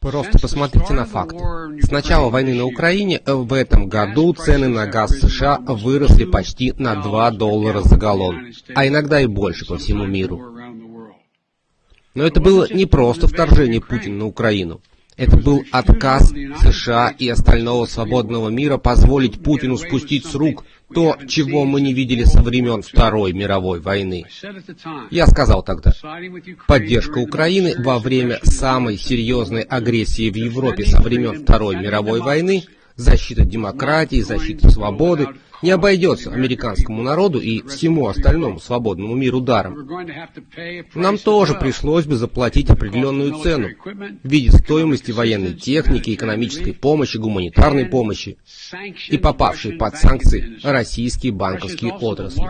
Просто посмотрите на факты. С начала войны на Украине в этом году цены на газ США выросли почти на 2 доллара за галлон, а иногда и больше по всему миру. Но это было не просто вторжение Путина на Украину. Это был отказ США и остального свободного мира позволить Путину спустить с рук то, чего мы не видели со времен Второй мировой войны. Я сказал тогда, поддержка Украины во время самой серьезной агрессии в Европе со времен Второй мировой войны, защита демократии, защита свободы – не обойдется американскому народу и всему остальному свободному миру даром. Нам тоже пришлось бы заплатить определенную цену в виде стоимости военной техники, экономической помощи, гуманитарной помощи и попавшей под санкции российские банковские отрасли.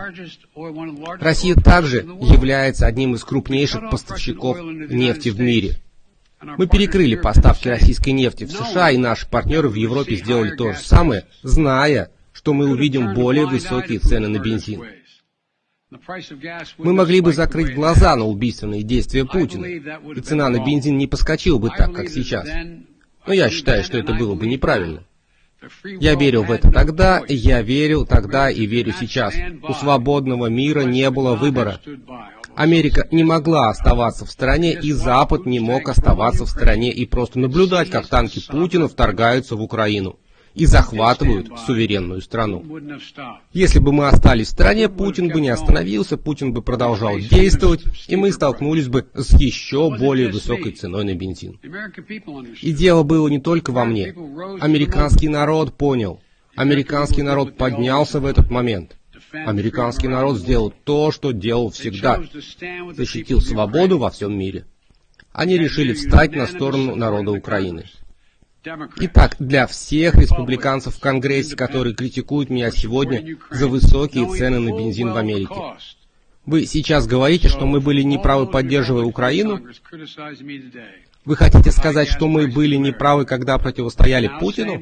Россия также является одним из крупнейших поставщиков нефти в мире. Мы перекрыли поставки российской нефти в США, и наши партнеры в Европе сделали то же самое, зная, что мы увидим более высокие цены на бензин. Мы могли бы закрыть глаза на убийственные действия Путина, и цена на бензин не подскочила бы так, как сейчас. Но я считаю, что это было бы неправильно. Я верил в это тогда, я верил тогда и верю сейчас. У свободного мира не было выбора. Америка не могла оставаться в стороне, и Запад не мог оставаться в стороне и просто наблюдать, как танки Путина вторгаются в Украину и захватывают суверенную страну. Если бы мы остались в стране, Путин бы не остановился, Путин бы продолжал действовать, и мы столкнулись бы с еще более высокой ценой на бензин. И дело было не только во мне. Американский народ понял. Американский народ поднялся в этот момент. Американский народ сделал то, что делал всегда. Защитил свободу во всем мире. Они решили встать на сторону народа Украины. Итак, для всех республиканцев в Конгрессе, которые критикуют меня сегодня за высокие цены на бензин в Америке, вы сейчас говорите, что мы были неправы, поддерживая Украину? Вы хотите сказать, что мы были неправы, когда противостояли Путину?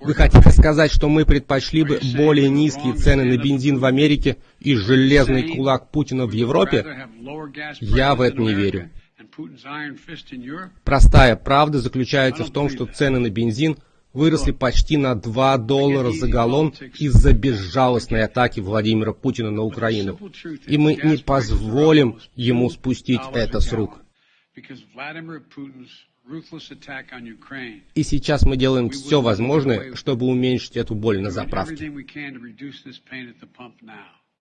Вы хотите сказать, что мы предпочли бы более низкие цены на бензин в Америке и железный кулак Путина в Европе? Я в это не верю. Простая правда заключается в том, что цены на бензин выросли почти на 2 доллара за галлон из-за безжалостной атаки Владимира Путина на Украину. И мы не позволим ему спустить это с рук. И сейчас мы делаем все возможное, чтобы уменьшить эту боль на заправке.